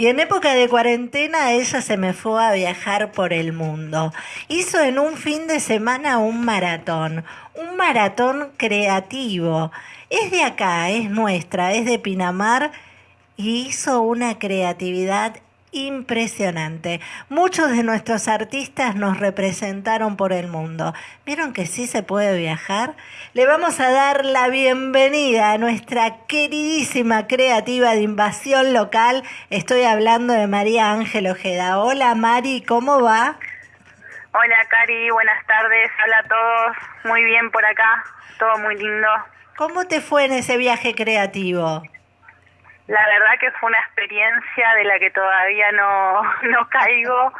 Y en época de cuarentena ella se me fue a viajar por el mundo. Hizo en un fin de semana un maratón, un maratón creativo. Es de acá, es nuestra, es de Pinamar y hizo una creatividad impresionante. Muchos de nuestros artistas nos representaron por el mundo. ¿Vieron que sí se puede viajar? Le vamos a dar la bienvenida a nuestra queridísima creativa de invasión local. Estoy hablando de María Ángel Ojeda. Hola Mari, ¿cómo va? Hola Cari, buenas tardes. Hola a todos. Muy bien por acá. Todo muy lindo. ¿Cómo te fue en ese viaje creativo? La verdad que fue una experiencia de la que todavía no, no caigo.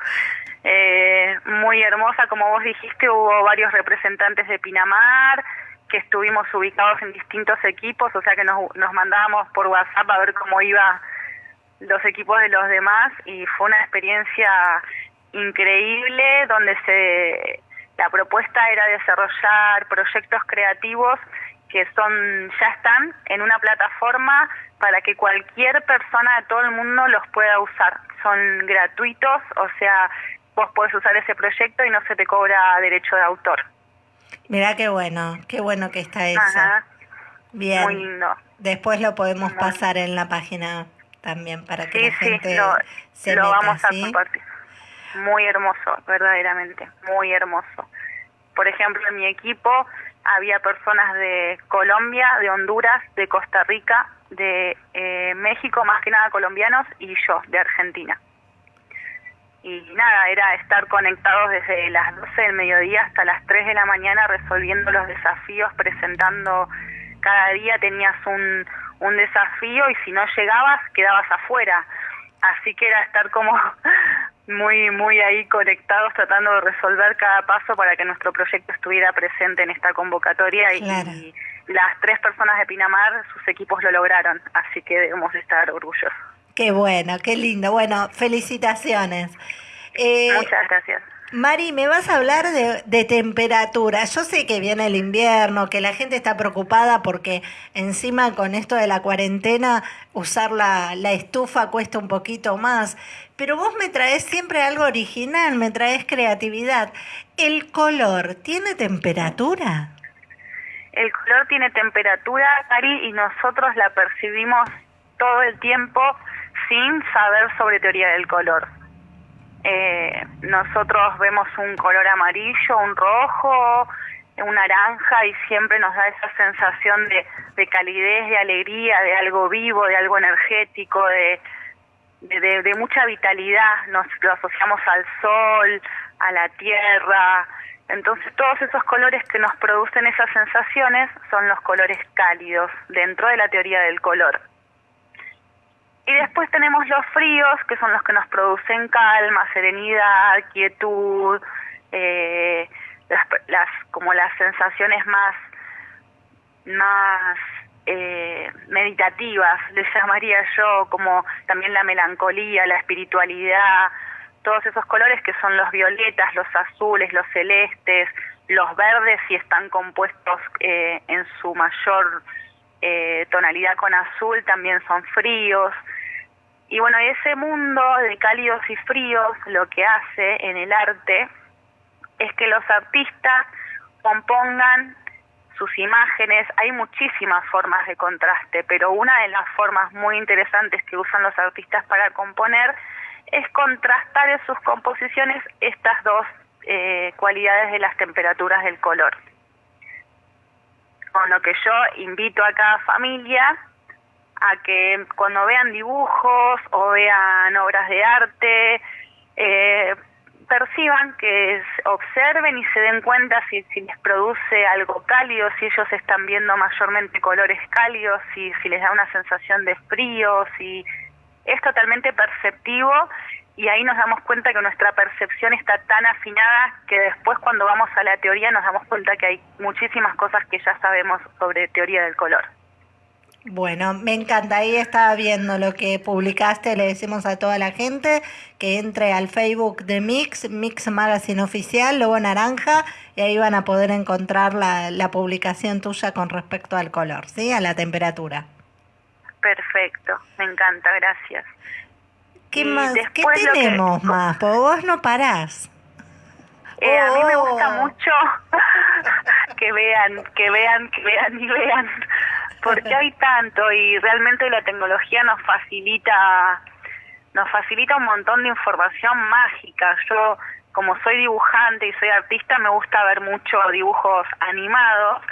Eh, muy hermosa, como vos dijiste, hubo varios representantes de Pinamar que estuvimos ubicados en distintos equipos, o sea que nos, nos mandábamos por WhatsApp a ver cómo iba los equipos de los demás y fue una experiencia increíble donde se la propuesta era desarrollar proyectos creativos que son ya están en una plataforma para que cualquier persona de todo el mundo los pueda usar. Son gratuitos, o sea, vos podés usar ese proyecto y no se te cobra derecho de autor. Mira qué bueno, qué bueno que está eso. Bien. Muy lindo. Después lo podemos pasar en la página también para que la gente lo, se lo meta, vamos a ¿sí? compartir. Muy hermoso, verdaderamente, muy hermoso. Por ejemplo, en mi equipo había personas de Colombia, de Honduras, de Costa Rica, de eh, México, más que nada colombianos, y yo, de Argentina. Y nada, era estar conectados desde las 12 del mediodía hasta las 3 de la mañana resolviendo los desafíos, presentando, cada día tenías un, un desafío y si no llegabas quedabas afuera. Así que era estar como muy muy ahí conectados tratando de resolver cada paso para que nuestro proyecto estuviera presente en esta convocatoria y, Claro. y las tres personas de Pinamar sus equipos lo lograron así que debemos estar orgullosos Qué bueno, qué lindo. Bueno, felicitaciones. Eh, muchas gracias Mari, me vas a hablar de, temperatura. Yo sé que viene el invierno, que la gente está preocupada porque encima con esto de la cuarentena usar la, la estufa cuesta un poquito más. Pero vos me traes siempre algo original, me traes creatividad. ¿El color tiene temperatura? el color tiene temperatura Cari y nosotros la percibimos todo el tiempo sin saber sobre teoría del color eh, nosotros vemos un color amarillo, un rojo, un naranja y siempre nos da esa sensación de, de calidez, de alegría, de algo vivo, de algo energético, de- de mucha vitalidad. Nos lo asociamos al sol, a la tierra. Entonces todos esos colores que nos producen esas sensaciones son los colores cálidos dentro de la teoría del color. Y después tenemos los fríos, que son los que nos producen calma, serenidad, quietud, eh, las, las como las sensaciones más más eh, meditativas, les llamaría yo, como también la melancolía, la espiritualidad, todos esos colores que son los violetas, los azules, los celestes, los verdes si están compuestos eh, en su mayor eh, tonalidad con azul, también son fríos. Y bueno, ese mundo de cálidos y fríos lo que hace en el arte es que los artistas compongan sus imágenes. Hay muchísimas formas de contraste, pero una de las formas muy interesantes que usan los artistas para componer es contrastar en sus composiciones estas dos eh, cualidades de las temperaturas del color. Con lo que yo invito a cada familia a que cuando vean dibujos o vean obras de arte, eh, perciban, que observen y se den cuenta si, si les produce algo cálido, si ellos están viendo mayormente colores cálidos, si, si les da una sensación de frío, si es totalmente perceptivo y ahí nos damos cuenta que nuestra percepción está tan afinada que después cuando vamos a la teoría nos damos cuenta que hay muchísimas cosas que ya sabemos sobre teoría del color. Bueno, me encanta. Ahí estaba viendo lo que publicaste. Le decimos a toda la gente que entre al Facebook de Mix, Mix Magazine Oficial, Lobo Naranja, y ahí van a poder encontrar la, la publicación tuya con respecto al color, ¿sí? A la temperatura. Perfecto, me encanta, gracias. ¿Qué Y más? ¿Qué que- tenemos más? Porque vos no parás. Eh, a mí me gusta Oh. mucho que vean, que vean, que vean y vean, porque hay tanto y realmente la tecnología nos facilita, nos facilita un montón de información mágica. Yo, como soy dibujante y soy artista, me gusta ver mucho dibujos animados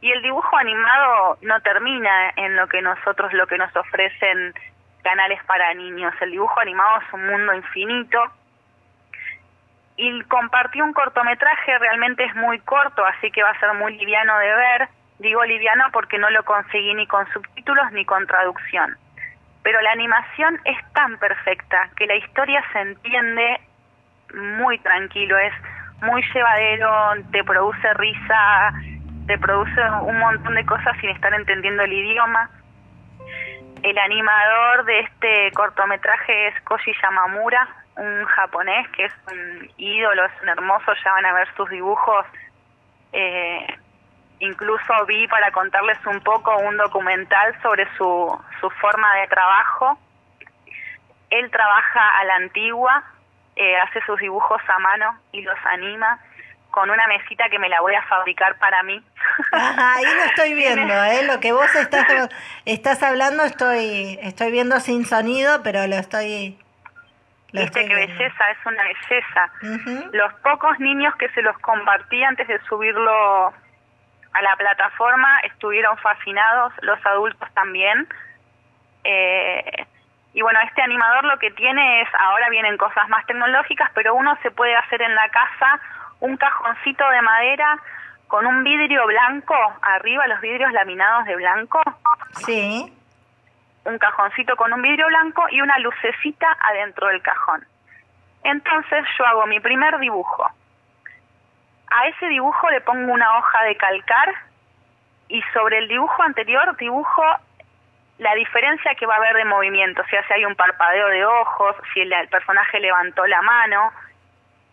y el dibujo animado no termina en lo que nosotros, lo que nos ofrecen canales para niños. El dibujo animado es un mundo infinito y compartí un cortometraje, realmente es muy corto, así que va a ser muy liviano de ver. Digo liviano porque no lo conseguí ni con subtítulos ni con traducción. Pero la animación es tan perfecta que la historia se entiende muy tranquilo, es muy llevadero, te produce risa, te produce un montón de cosas sin estar entendiendo el idioma. El animador de este cortometraje es Koji Yamamura, un japonés que es un ídolo, es un hermoso, ya van a ver sus dibujos. Eh, incluso vi para contarles un poco un documental sobre su, su forma de trabajo. Él trabaja a la antigua, eh, hace sus dibujos a mano y los anima con una mesita que me la voy a fabricar para mí. Ajá, ahí lo estoy viendo, ¿eh? Lo que vos estás, estás hablando estoy, estoy viendo sin sonido, pero lo estoy... lo Viste qué belleza, es una belleza. Los pocos niños que se los compartí antes de subirlo a la plataforma estuvieron fascinados, los adultos también. Eh, y bueno, este animador lo que tiene es, ahora vienen cosas más tecnológicas, pero uno se puede hacer en la casa un cajoncito de madera con un vidrio blanco, arriba los vidrios laminados de blanco, Sí, un cajoncito con un vidrio blanco y una lucecita adentro del cajón. Entonces yo hago mi primer dibujo. A ese dibujo le pongo una hoja de calcar y sobre el dibujo anterior dibujo la diferencia que va a haber de movimiento, o sea, si hay un parpadeo de ojos, si el, el personaje levantó la mano.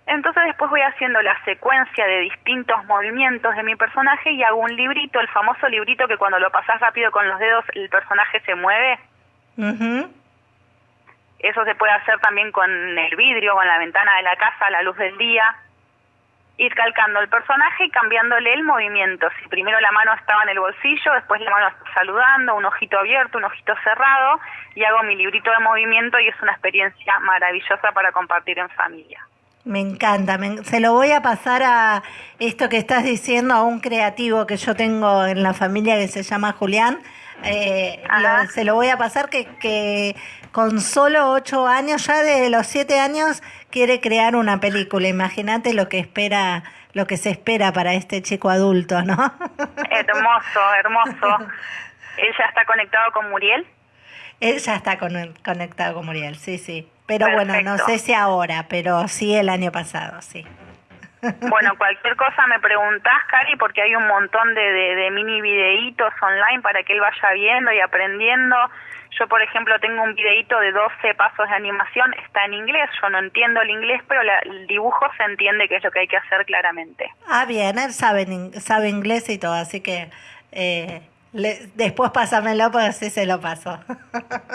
Entonces después voy haciendo la secuencia de distintos movimientos de mi personaje y hago un librito, el famoso librito que cuando lo pasas rápido con los dedos el personaje se mueve. Eso se puede hacer también con el vidrio, con la ventana de la casa, a la luz del día. Ir calcando el personaje y cambiándole el movimiento. Si primero la mano estaba en el bolsillo, después la mano saludando, un ojito abierto, un ojito cerrado, y hago mi librito de movimiento y es una experiencia maravillosa para compartir en familia. Me encanta, me- se lo voy a pasar a esto que estás diciendo a un creativo que yo tengo en la familia que se llama Julián. Eh, lo- se lo voy a pasar que, que con solo ocho años, ya de los siete años, quiere crear una película. Imagínate lo que espera, lo que se espera para este chico adulto, ¿no? Hermoso, hermoso. Él ya está conectado con Muriel. Él ya está con- conectado con Muriel, sí, sí. Pero bueno, no sé si ahora, pero sí el año pasado, sí. Bueno, cualquier cosa me preguntás, Cari, porque hay un montón de, de, de mini videitos online para que él vaya viendo y aprendiendo. Yo, por ejemplo, tengo un videito de 12 pasos de animación, está en inglés, yo no entiendo el inglés, pero la- el dibujo se entiende que es lo que hay que hacer claramente. Ah, bien, él sabe, sabe inglés y todo, así que eh, le- después pásamelo porque así se lo paso.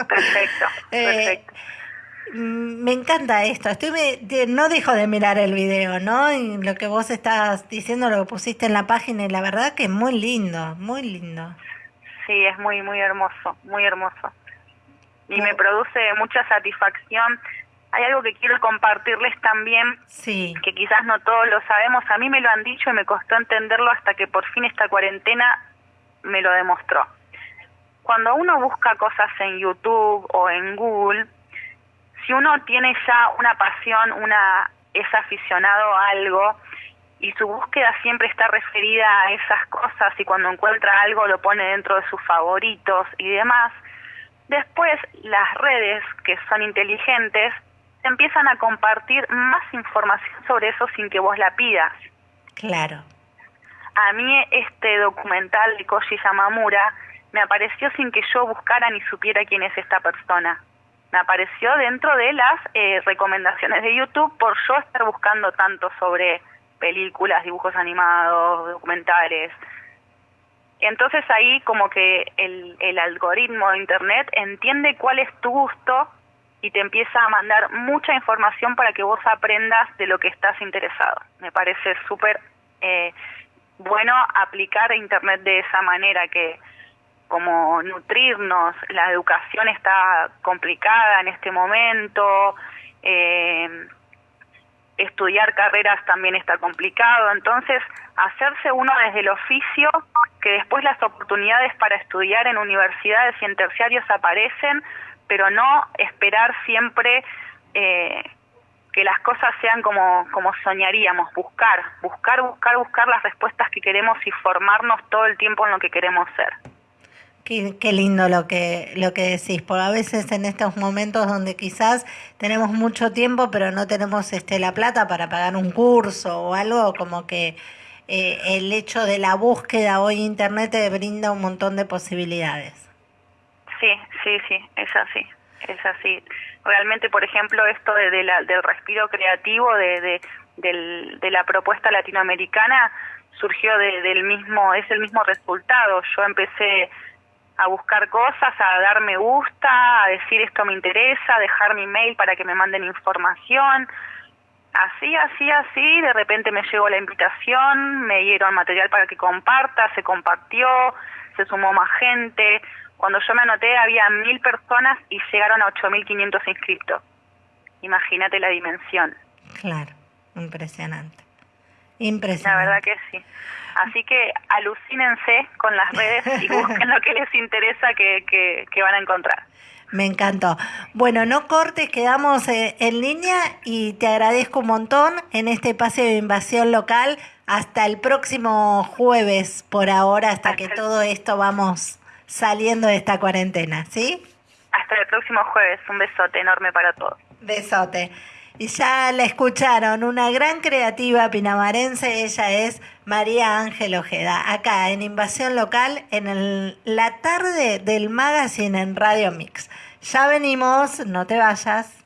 Perfecto, Eh, perfecto. Me encanta esto. Estoy me- de- no dejo de mirar el video, ¿no? Y lo que vos estás diciendo, lo que pusiste en la página, y la verdad que es muy lindo, muy lindo. Sí, es muy, muy hermoso, muy hermoso. Y me produce mucha satisfacción. Hay algo que quiero compartirles también, Sí, que quizás no todos lo sabemos. A mí me lo han dicho y me costó entenderlo hasta que por fin esta cuarentena me lo demostró. Cuando uno busca cosas en YouTube o en Google, si uno tiene ya una pasión, una es aficionado a algo y su búsqueda siempre está referida a esas cosas y cuando encuentra algo lo pone dentro de sus favoritos y demás, después las redes que son inteligentes te empiezan a compartir más información sobre eso sin que vos la pidas. claro. A mí este documental de Koji Yamamura me apareció sin que yo buscara ni supiera quién es esta persona. Me apareció dentro de las eh, recomendaciones de YouTube por yo estar buscando tanto sobre películas, dibujos animados, documentales. Entonces ahí como que el, el algoritmo de Internet entiende cuál es tu gusto y te empieza a mandar mucha información para que vos aprendas de lo que estás interesado. Me parece súper eh, bueno aplicar Internet de esa manera, que como nutrirnos, la educación está complicada en este momento, eh, estudiar carreras también está complicado, entonces hacerse uno desde el oficio, que después las oportunidades para estudiar en universidades y en terciarios aparecen, pero no esperar siempre eh, que las cosas sean como, como soñaríamos, buscar, buscar, buscar, buscar las respuestas que queremos y formarnos todo el tiempo en lo que queremos ser. Qué, qué, lindo lo que, lo que decís, porque a veces en estos momentos donde quizás tenemos mucho tiempo pero no tenemos este la plata para pagar un curso o algo, como que eh, el hecho de la búsqueda hoy Internet te brinda un montón de posibilidades. Sí, sí, sí, es así, es así. Realmente, por ejemplo, esto de, la, del respiro creativo de, de, del, de la propuesta latinoamericana surgió del mismo, es el mismo resultado. Yo empecé a buscar cosas, a dar me gusta, a decir esto me interesa, dejar mi mail para que me manden información. Así, así, así, de repente me llegó la invitación, me dieron material para que comparta, se compartió, se sumó más gente. Cuando yo me anoté había mil personas y llegaron a 8.500 inscriptos. Imagínate la dimensión. Claro, impresionante. Impresionante. La verdad que sí. Así que alucínense con las redes y busquen lo que les interesa que, que, que van a encontrar. Me encantó. Bueno, no cortes, quedamos eh, en línea y te agradezco un montón en este espacio de invasión local. Hasta el próximo jueves, por ahora, hasta que todo esto vamos saliendo de esta cuarentena, ¿sí? Hasta el próximo jueves. Un besote enorme para todos. Besote. Y ya la escucharon, una gran creativa pinamarense, ella es María Ángel Ojeda, acá en Invasión Local, en el, la tarde del magazine en Radio Mix. Ya venimos, no te vayas.